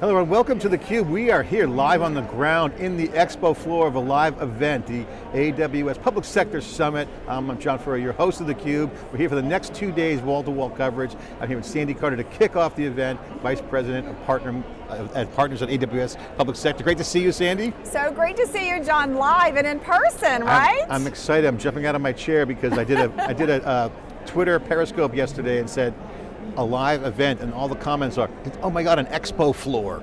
Hello and welcome to theCUBE. We are here live on the ground in the expo floor of a live event, the AWS Public Sector Summit. I'm John Furrier, your host of theCUBE. We're here for the next two days, wall-to-wall -wall coverage. I'm here with Sandy Carter to kick off the event, Vice President of Partner, uh, at Partners at AWS Public Sector. Great to see you, Sandy. So great to see you, John, live and in person, right? I'm, I'm excited, I'm jumping out of my chair because I did a, I did a uh, Twitter Periscope yesterday and said, a live event and all the comments are, oh my God, an expo floor.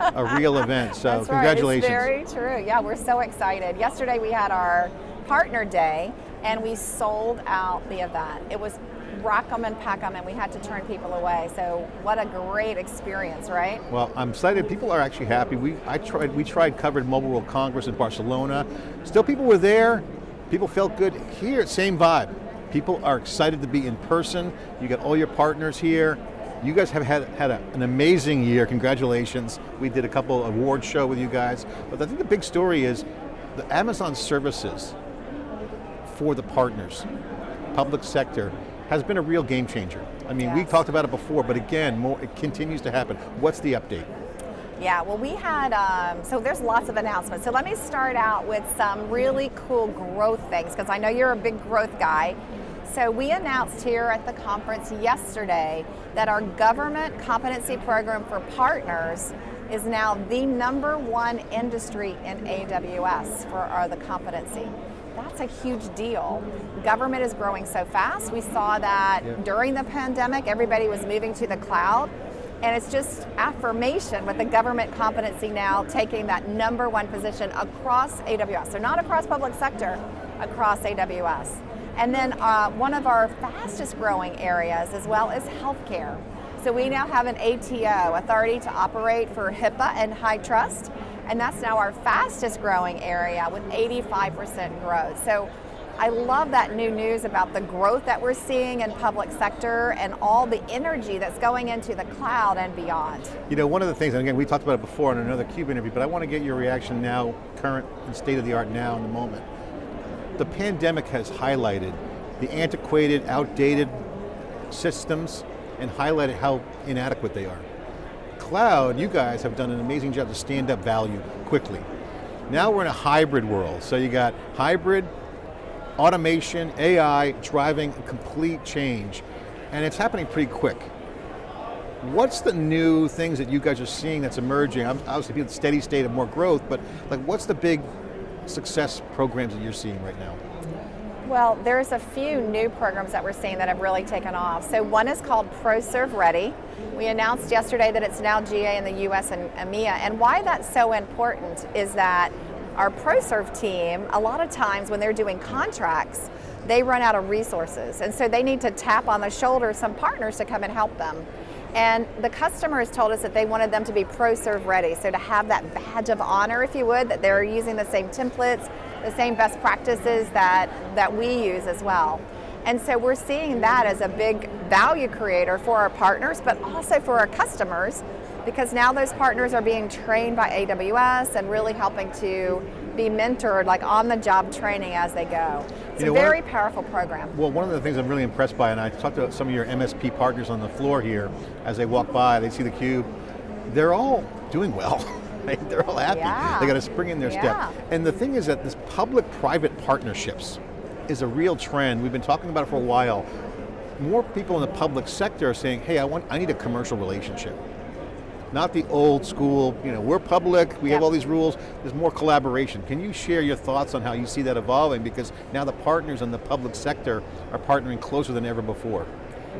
a real event, so That's congratulations. Right. It's very true, yeah, we're so excited. Yesterday we had our partner day and we sold out the event. It was rock them and pack them and we had to turn people away. So what a great experience, right? Well, I'm excited, people are actually happy. We, I tried, we tried covered Mobile World Congress in Barcelona. Still people were there, people felt good. Here, same vibe. People are excited to be in person. You got all your partners here. You guys have had, had a, an amazing year, congratulations. We did a couple award show with you guys. But I think the big story is the Amazon services for the partners, public sector, has been a real game changer. I mean, yes. we talked about it before, but again, more, it continues to happen. What's the update? Yeah, well we had, um, so there's lots of announcements. So let me start out with some really cool growth things, because I know you're a big growth guy. So we announced here at the conference yesterday that our government competency program for partners is now the number one industry in AWS for our, the competency. That's a huge deal. Government is growing so fast. We saw that yeah. during the pandemic, everybody was moving to the cloud. And it's just affirmation with the government competency now taking that number one position across AWS. So not across public sector, across AWS. And then uh, one of our fastest growing areas as well is healthcare. So we now have an ATO, Authority to Operate for HIPAA and HITRUST, and that's now our fastest growing area with 85% growth. So I love that new news about the growth that we're seeing in public sector and all the energy that's going into the cloud and beyond. You know, one of the things, and again, we talked about it before in another CUBE interview, but I want to get your reaction now, current and state of the art now in the moment. The pandemic has highlighted the antiquated, outdated systems and highlighted how inadequate they are. Cloud, you guys have done an amazing job to stand up value quickly. Now we're in a hybrid world, so you got hybrid, automation, AI, driving complete change. And it's happening pretty quick. What's the new things that you guys are seeing that's emerging? Obviously, the steady state of more growth, but like, what's the big success programs that you're seeing right now? Well, there's a few new programs that we're seeing that have really taken off. So one is called ProServe Ready. We announced yesterday that it's now GA in the US and EMEA, and why that's so important is that our ProServe team, a lot of times when they're doing contracts, they run out of resources. And so they need to tap on the shoulder some partners to come and help them. And the customers told us that they wanted them to be ProServe ready, so to have that badge of honor, if you would, that they're using the same templates, the same best practices that, that we use as well. And so we're seeing that as a big value creator for our partners, but also for our customers because now those partners are being trained by AWS and really helping to be mentored like on the job training as they go. It's you know, a very powerful program. Well, one of the things I'm really impressed by, and I talked to some of your MSP partners on the floor here, as they walk by, they see the cube, they're all doing well. they're all happy. Yeah. They got to spring in their yeah. step. And the thing is that this public-private partnerships is a real trend. We've been talking about it for a while. More people in the public sector are saying, hey, I, want, I need a commercial relationship not the old school, you know, we're public, we yep. have all these rules, there's more collaboration. Can you share your thoughts on how you see that evolving? Because now the partners in the public sector are partnering closer than ever before.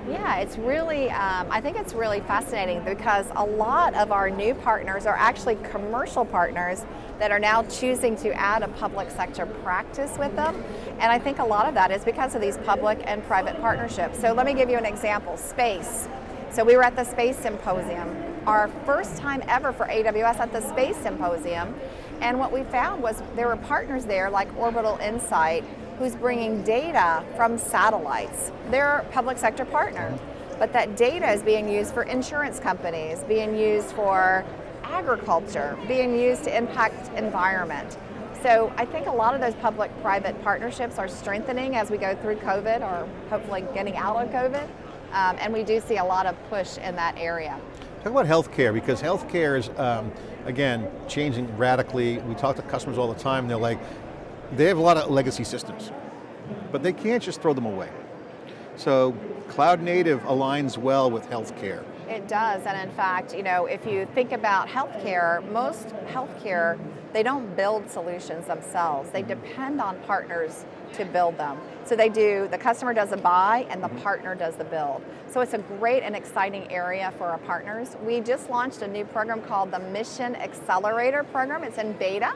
Yeah, it's really, um, I think it's really fascinating because a lot of our new partners are actually commercial partners that are now choosing to add a public sector practice with them. And I think a lot of that is because of these public and private partnerships. So let me give you an example, space. So we were at the Space Symposium, our first time ever for AWS at the Space Symposium, and what we found was there were partners there like Orbital Insight, who's bringing data from satellites. They're a public sector partner, but that data is being used for insurance companies, being used for agriculture, being used to impact environment. So I think a lot of those public-private partnerships are strengthening as we go through COVID or hopefully getting out of COVID. Um, and we do see a lot of push in that area. Talk about healthcare, because healthcare is, um, again, changing radically. We talk to customers all the time, they're like, they have a lot of legacy systems, but they can't just throw them away. So cloud native aligns well with healthcare. It does, and in fact, you know, if you think about healthcare, most healthcare, they don't build solutions themselves. They depend on partners to build them. So they do, the customer does the buy and the partner does the build. So it's a great and exciting area for our partners. We just launched a new program called the Mission Accelerator Program. It's in beta.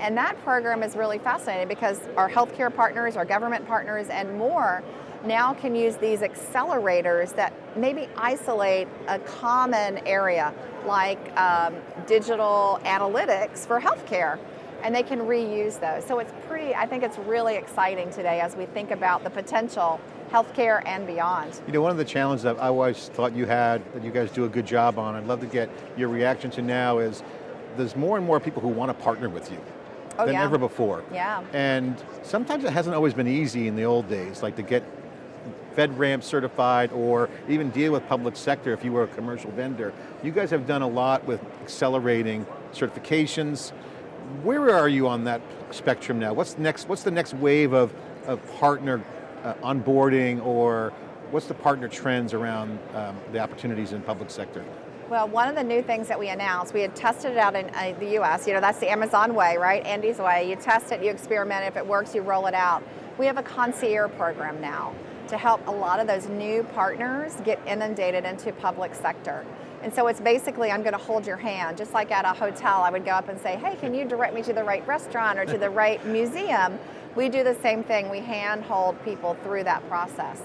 And that program is really fascinating because our healthcare partners, our government partners, and more now can use these accelerators that maybe isolate a common area like um, digital analytics for healthcare and they can reuse those. So it's pretty, I think it's really exciting today as we think about the potential healthcare and beyond. You know, one of the challenges that I always thought you had, that you guys do a good job on, I'd love to get your reaction to now is, there's more and more people who want to partner with you oh, than yeah. ever before. Yeah. And sometimes it hasn't always been easy in the old days, like to get FedRAMP certified or even deal with public sector if you were a commercial vendor. You guys have done a lot with accelerating certifications. Where are you on that spectrum now? What's next? What's the next wave of, of partner uh, onboarding or what's the partner trends around um, the opportunities in public sector? Well, one of the new things that we announced, we had tested it out in uh, the US, you know, that's the Amazon way, right? Andy's way. You test it, you experiment, if it works, you roll it out. We have a concierge program now to help a lot of those new partners get inundated into public sector. And so it's basically, I'm going to hold your hand, just like at a hotel, I would go up and say, hey, can you direct me to the right restaurant or to the right museum? We do the same thing, we hand hold people through that process.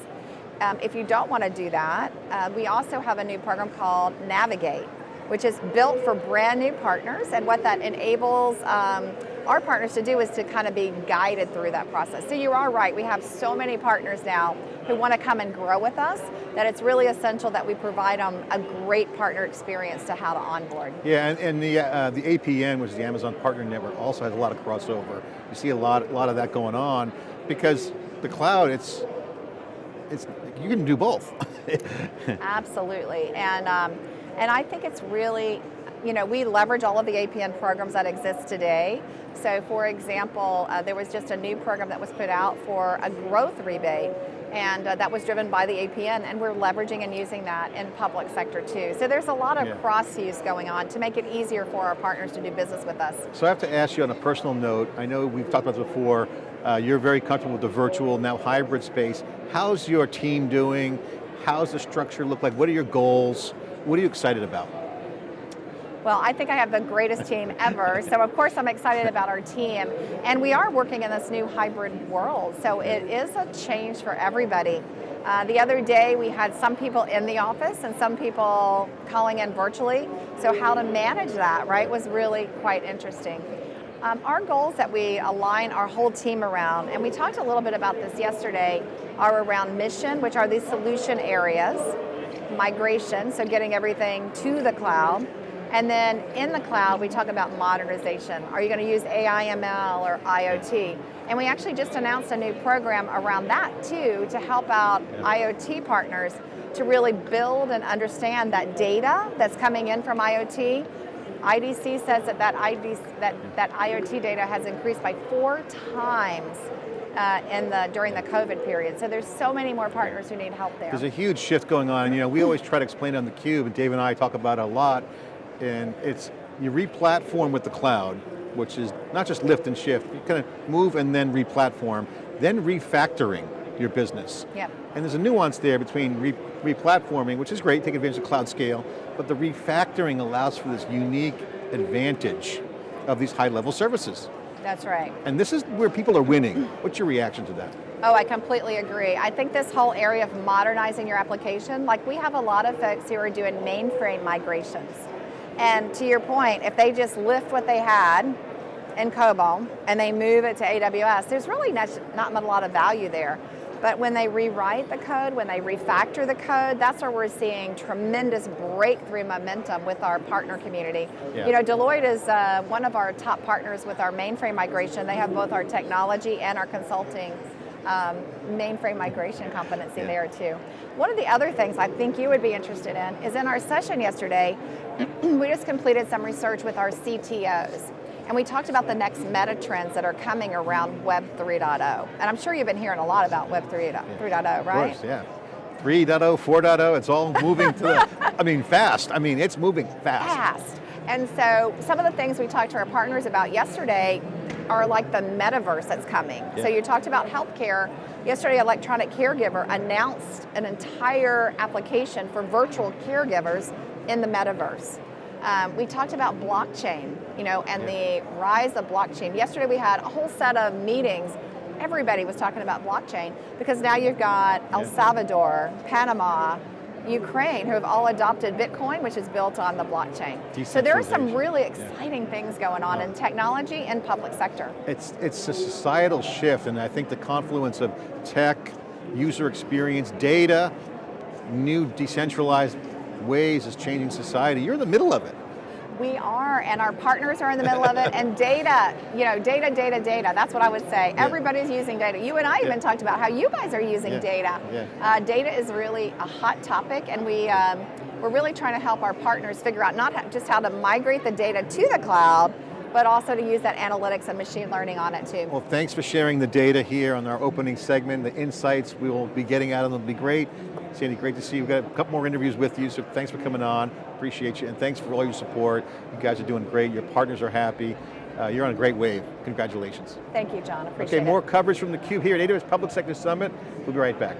Um, if you don't want to do that, uh, we also have a new program called Navigate, which is built for brand new partners, and what that enables um, our partners to do is to kind of be guided through that process. So you are right, we have so many partners now who want to come and grow with us that it's really essential that we provide them a great partner experience to how to onboard. Yeah, and, and the, uh, the APN, which is the Amazon Partner Network, also has a lot of crossover. You see a lot, a lot of that going on because the cloud, it's, it's you can do both. Absolutely, and, um, and I think it's really, you know, we leverage all of the APN programs that exist today. So for example, uh, there was just a new program that was put out for a growth rebate and uh, that was driven by the APN and we're leveraging and using that in public sector too. So there's a lot of yeah. cross use going on to make it easier for our partners to do business with us. So I have to ask you on a personal note, I know we've talked about this before, uh, you're very comfortable with the virtual, now hybrid space. How's your team doing? How's the structure look like? What are your goals? What are you excited about? Well, I think I have the greatest team ever, so of course I'm excited about our team. And we are working in this new hybrid world, so it is a change for everybody. Uh, the other day we had some people in the office and some people calling in virtually, so how to manage that, right, was really quite interesting. Um, our goals that we align our whole team around, and we talked a little bit about this yesterday, are around mission, which are these solution areas, migration, so getting everything to the cloud, and then in the cloud, we talk about modernization. Are you going to use AI, ML, or IoT? And we actually just announced a new program around that too to help out. IoT partners to really build and understand that data that's coming in from IoT. IDC says that that, IDC, that, that IoT data has increased by four times uh, in the, during the COVID period. So there's so many more partners who need help there. There's a huge shift going on. You know, we always try to explain on theCUBE, and Dave and I talk about it a lot, and it's, you re-platform with the cloud, which is not just lift and shift, you kind of move and then re-platform, then refactoring your business. Yep. And there's a nuance there between re-platforming, re which is great, take advantage of cloud scale, but the refactoring allows for this unique advantage of these high level services. That's right. And this is where people are winning. What's your reaction to that? Oh, I completely agree. I think this whole area of modernizing your application, like we have a lot of folks who are doing mainframe migrations. And to your point, if they just lift what they had in COBOL and they move it to AWS, there's really not, not a lot of value there. But when they rewrite the code, when they refactor the code, that's where we're seeing tremendous breakthrough momentum with our partner community. Yeah. You know, Deloitte is uh, one of our top partners with our mainframe migration. They have both our technology and our consulting um, mainframe migration competency Yeah. there too. One of the other things I think you would be interested in is in our session yesterday, we just completed some research with our CTOs. And we talked about the next meta trends that are coming around Web 3.0. And I'm sure you've been hearing a lot about Web 3.0, 3.0 right? Of course, yeah. 3.0, 4.0, oh, it's all moving to the, I mean, fast. I mean, it's moving fast. fast. And so some of the things we talked to our partners about yesterday are like the metaverse that's coming. Yeah. So you talked about healthcare. Yesterday, Electronic Caregiver announced an entire application for virtual caregivers in the metaverse. Um, we talked about blockchain, you know, and Yeah. the rise of blockchain. Yesterday we had a whole set of meetings. Everybody was talking about blockchain because now you've got El Yeah. Salvador, Panama, Ukraine, who have all adopted Bitcoin, which is built on the blockchain. So there are some really Yeah. exciting things going on in technology and public sector. It's, it's a societal shift, and I think the confluence of tech, user experience, data, new decentralized ways is changing society. You're in the middle of it. We are, and our partners are in the middle of it, and data, you know, data, data, data, that's what I would say. Yeah. Everybody's using data. You and I Yeah. even talked about how you guys are using Yeah. data. Yeah. Uh, data is really a hot topic, and we, um, we're really trying to help our partners figure out not just how to migrate the data to the cloud, but also to use that analytics and machine learning on it too. Well, thanks for sharing the data here on our opening segment, the insights we will be getting out of them will be great. Sandy, great to see you. We've got a couple more interviews with you, so thanks for coming on. Appreciate you, and thanks for all your support. You guys are doing great, your partners are happy. Uh, you're on a great wave. Congratulations. Thank you, John, appreciate Okay, it. Okay, more coverage from theCUBE here at AWS Public Sector Summit. We'll be right back.